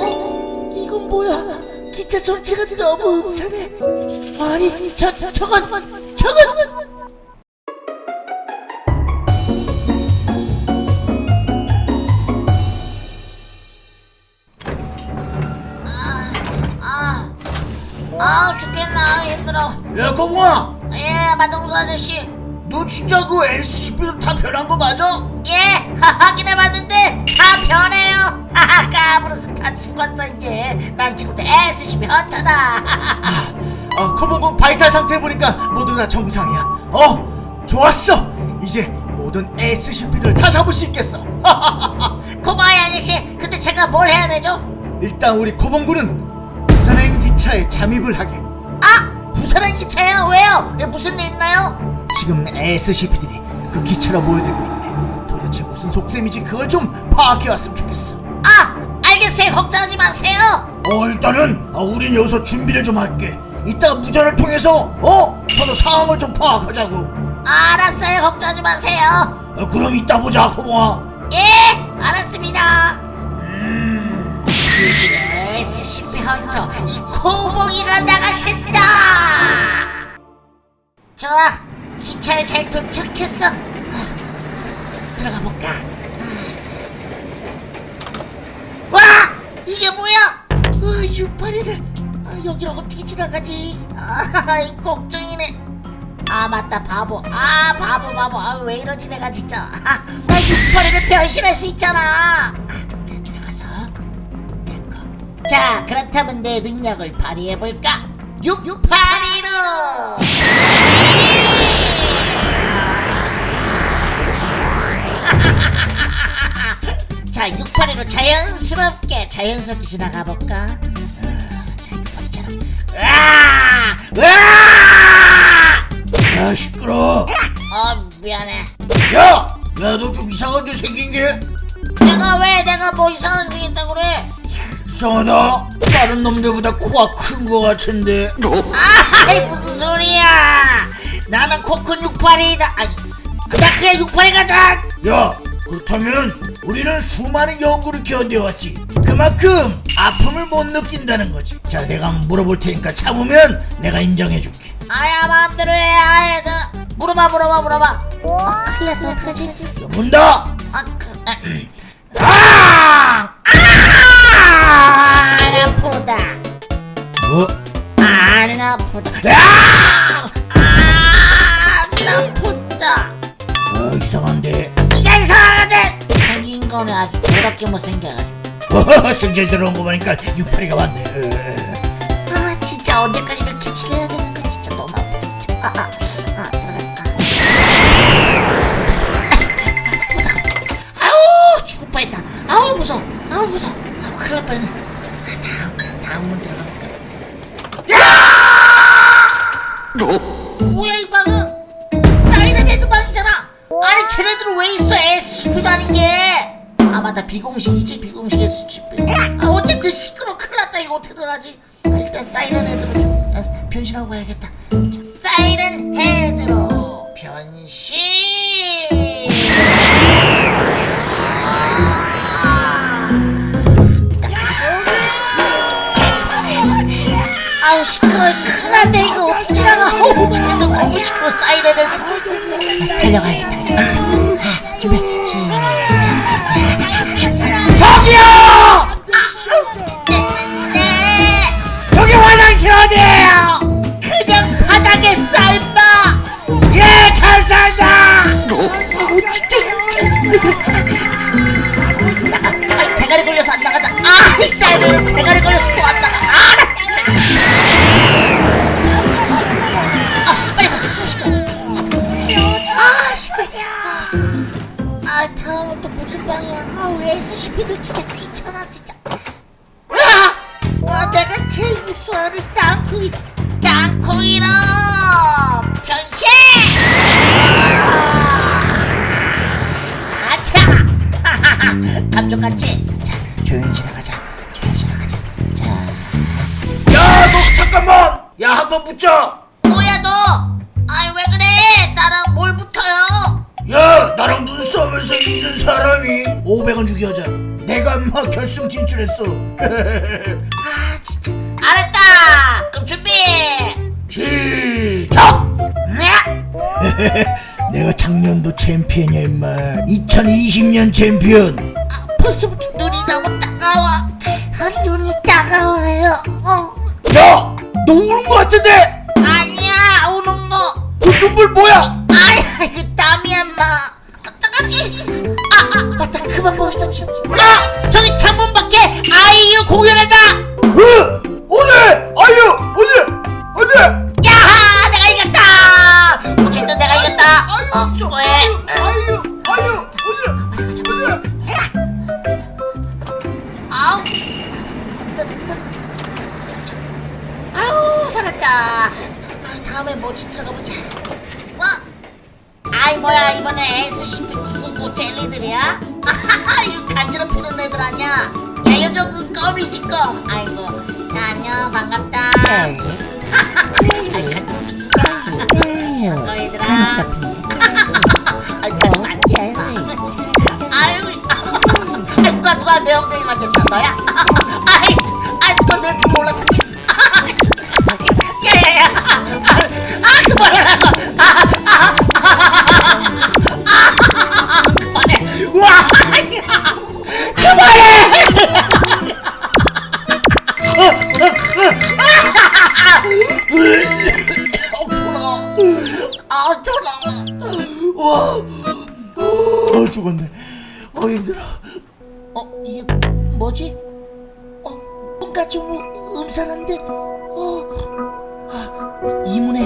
어? 이건 뭐야? 기차 전체가 너무 음산해. 아니, 저, 저건, 저건! 아, 아 죽겠나 힘들어. 야 공아 예, 마동수 아저씨. 너 진짜 그 SCP도 다 변한 거 맞아? 예, 확인해봤는데 다 변해요. 하하, 까브르스 다 죽었어 이제. 난 지금부터 SCP 헌터다. 아 코보고 바이탈 상태 보니까 모두 다 정상이야 어 좋았어 이제 모든 SCP들 다 잡을 수 있겠어 고마워요 아저씨. 근데 제가 뭘 해야 되죠? 일단 우리 코봉군은 부산행 기차에 잠입을 하게 아, 부산행 기차요? 왜요? 예, 무슨 일 있나요? 지금 SCP들이 그 기차로 모여들고 있네 도대체 무슨 속셈이지 그걸 좀 파악해 왔으면 좋겠어 아, 알겠어요. 걱정하지 마세요. 어 일단은 아, 우린 여기서 준비를 좀 할게 이따가 무전을 통해서 어 서로 상황을 좀 파악하자고 알았어요. 걱정하지 마세요. 아, 그럼 이따 보자 코봉아 예, 알았습니다. 드디어 SCP 헌터 이 코봉이가 나가신다. 좋아, 기차에 잘 도착했어. 들어가 볼까? 와, 이게 뭐야? 와, 유파리들. 아, 여기를 어떻게 지나가지? 아, 이 걱정이네. 아 맞다 바보 아 바보 바보 아 왜 이러지 내가 진짜 아, 나 육파리를 변신할 수 있잖아 자 들어가서 됐고 자 그렇다면 내 능력을 발휘해볼까 육파리로 자 육파리로 자연스럽게 자연스럽게 지나가 볼까? 자 육파리처럼. 으아! 으아! 야 시끄러. 어 미안해. 야! 야 너 좀 이상하게 생긴 게? 내가 왜 내가 뭐 이상하게 생겼다고 그래? 이상하다. 다른 놈들보다 코가 큰 거 같은데. 아이 무슨 소리야? 나는 코큰 육팔이다. 아니 나 그냥 육팔이거든. 야 그렇다면 우리는 수많은 연구를 견뎌왔지. 그만큼 아픔을 못 느낀다는 거지. 자 내가 한번 물어볼 테니까 참으면 내가 인정해줄게. 아야 마음대로 해. 아야 저 물어봐 물어봐 물어봐. 아 큰일 났다 어떡하지? 야, 문다! 아, 그, 아, 아! 아 아프다. 뭐? 안 아프다. 아! 거는 아주 더럽게 못생겨가지고. 승질 들어온 거 보니까 육팔이가 왔네. 어. 아 진짜 언제까지 이렇게 지내야 되는 거 진짜 너무 아파. 진짜. 아, 아, 아 들어갈까? 아우 죽을 뻔했다. 아우 무서워. 아우 무서워. 아우 큰일 날 뻔했네. 아, 다음 다음 문 들어가볼까? 뭐야 이 방은? 사이렌 헤드 방이잖아. 아니 쟤네들은 왜 있어? SCP도 아닌 게 아 맞다. 비공식이지? 비공식 SCP 아 어쨌든 시끄러 큰일 났다. 이거 어떻게 들어가지? 아, 일단 사이렌 헤드로 좀 아, 변신하고 가야겠다. 자, 사이렌 헤드로 변신! 아우 시끄러 큰일 났네. 이거 어떻게 지나가? 아우 쟤네들 너무 시끄러 사이렌 헤드 달려가야겠다 또 무슨 방이야? 아왜 SCP들 진짜 귀찮아 진짜. 아, 아 내가 제일 무서워하는 땅콩이 땅콩이로! 변신! 아차! 감쪽같이. 자 조용히 지나가자. 조용히 지나가자. 자. 야 너 잠깐만! 야 한 번 붙자 뭐야 너? 아이 왜 그래? 나랑 뭘 붙어요 야 나랑 눈싸움에서 이긴 사람이 500원 주기 하자 내가 막 결승 진출했어 아 진짜 알았다 그럼 준비 시작 네? 내가 작년도 챔피언이야 임마 2020년 챔피언 아, 벌써부터 눈이 너무 따가워 아, 눈이 따가워요 어. 야! 너 우는 거 같은데? 아니야 우는 거그 눈물 뭐야? 뭐지 들어가 보자. 뭐? 아이 뭐야 이번에 SCP 999 젤리들이야? 아하하 이거 간지럽히는 애들 아니야? 야 요즘 그 껌이지 껌. 아이고 야 안녕 반갑다. 아이 간지럽히니까? 반가워 얘들아. 아이 자주 만지지 마 아유 아이 누가 누가 내 엉덩이 만졌다 너야? 어 죽었네 어 힘들어 어 이게 뭐지? 어 뭔가 좀 음산한데 어 아, 이문에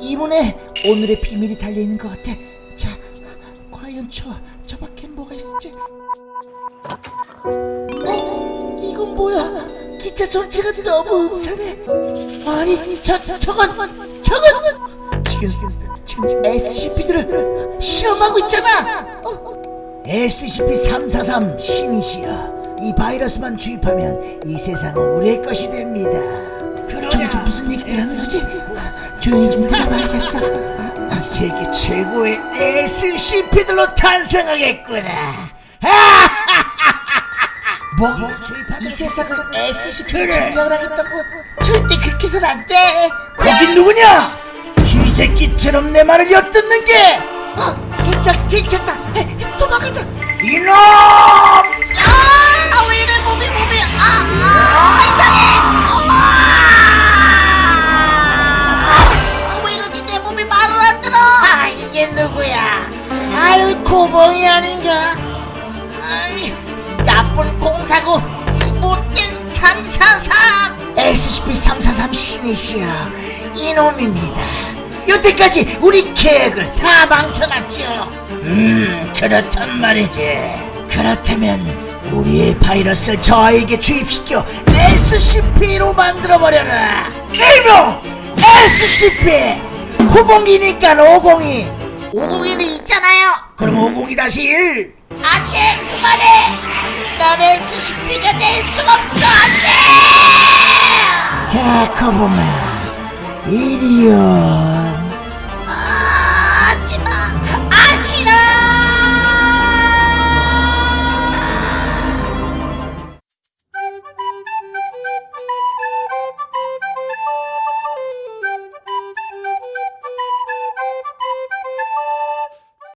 이문에 오늘의 비밀이 달려 있는 것 같아. 자, 과연 저 저 밖엔 뭐가 있을지. 어 이건 뭐야? 기차 전체가 너무 음산해. 아니 저 저건 저건 지금 지금 SCP들을 실험하고 있잖아. 어, SCP-343 시니시아 이 바이러스만 주입하면 이 세상은 우리의 것이 됩니다 저기서 무슨 얘기를 하는 거지? 조용히 좀 들어봐야겠어. 이 세계 최고의 SCP들로 탄생하겠구나 뭐? 이 세상을 SCP 그래. 증명을 하겠다고 절대 그렇게 해서는 안 돼. 거긴 누구냐? 쥐새끼처럼 내 말을 엿듣는 게 어, 진짜 들켰다. 에, 도망가자. 이놈! 아, 왜 이래 몸이 몸이 아, 아 이상해. 아, 왜 이러지 내 몸이 말을 안 들어. 아, 이게 누구야? 아유, 고봉이 아닌가? 아이, 이 나쁜 공사고 이 못된 343. SCP-343 시니시아 이놈입니다. 여태까지 우리 계획을 다 망쳐놨지요. 음 그렇단 말이지 그렇다면 우리의 바이러스를 저에게 주입시켜 SCP로 만들어버려라 일명 SCP 902니까 502 501이 있잖아요. 그럼 502 다시 1 안돼 그만해. 넌 SCP가 될수 없어 안돼. 자, 거봉아, Idiot!